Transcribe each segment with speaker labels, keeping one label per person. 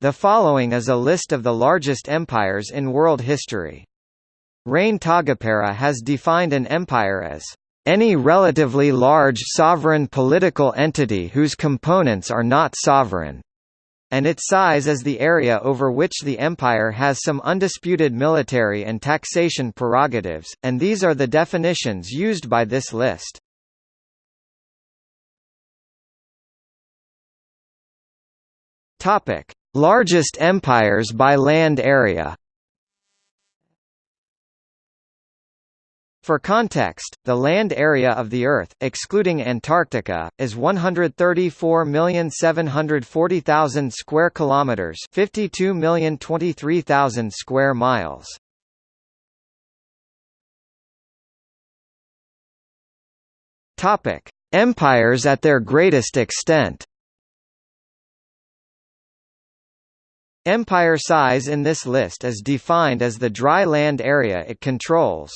Speaker 1: The following is a list of the largest empires in world history. Rein Taagepera has defined an empire as any relatively large sovereign political entity whose components are not sovereign, and its size is the area over which the empire has some undisputed military and taxation prerogatives, and these are the definitions used by this list. Topic: Largest empires by land area For context, the land area of the Earth, excluding Antarctica, is 134,740,000 square kilometers, 52,023,000 square miles. Topic: Empires at their greatest extent. Empire size in this list is defined as the dry land area it controls.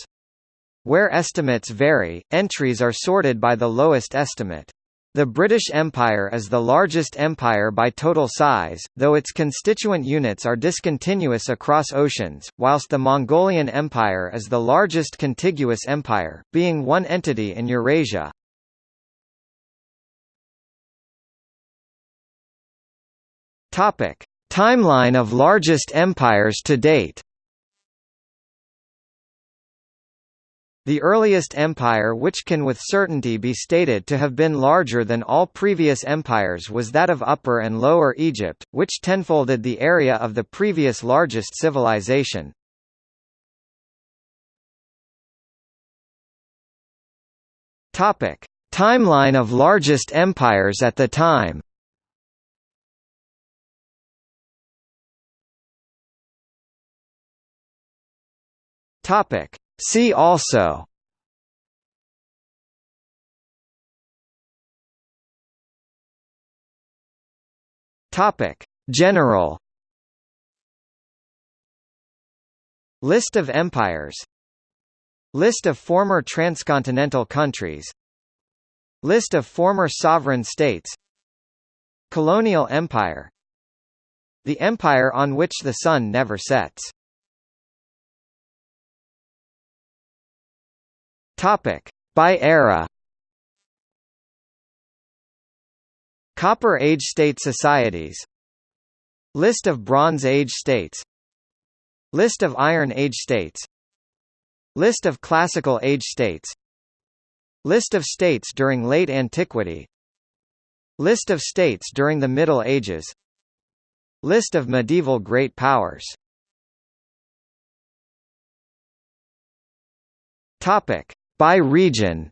Speaker 1: Where estimates vary, entries are sorted by the lowest estimate. The British Empire is the largest empire by total size, though its constituent units are discontinuous across oceans, whilst the Mongolian Empire is the largest contiguous empire, being one entity in Eurasia. Topic: Timeline of largest empires to date The earliest empire which can with certainty be stated to have been larger than all previous empires was that of Upper and Lower Egypt, which tenfolded the area of the previous largest civilization. Timeline of largest empires at the time. Topic. See also. Topic. General. List of empires. List of former transcontinental countries. List of former sovereign states. Colonial empire. The empire on which the sun never sets Topic: By era. Copper Age state societies. List of Bronze Age states. List of Iron Age states. List of Classical Age states. List of states during late antiquity. List of states during the Middle Ages. List of medieval great powers. Topic: by region.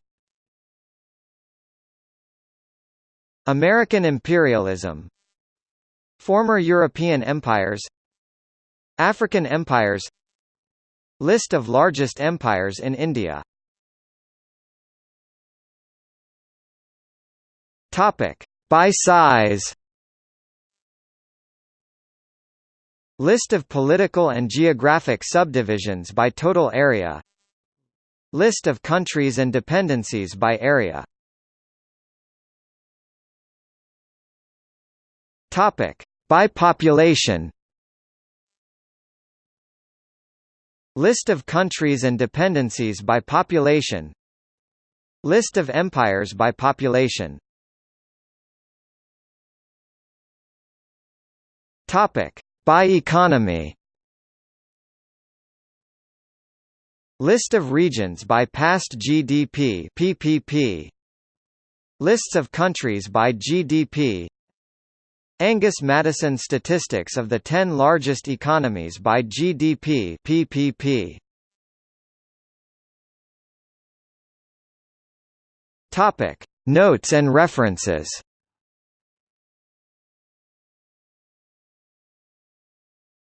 Speaker 1: American imperialism. Former European empires. African empires. List of largest empires in India. Topic. By size. List of political and geographic subdivisions by total area List of countries and dependencies by area. Topic. By population List of countries and dependencies by population. List of empires by population. Topic. By economy List of regions by past GDP PPP Lists of countries by GDP Angus Maddison statistics of the 10 largest economies by GDP PPP Topic. Notes and references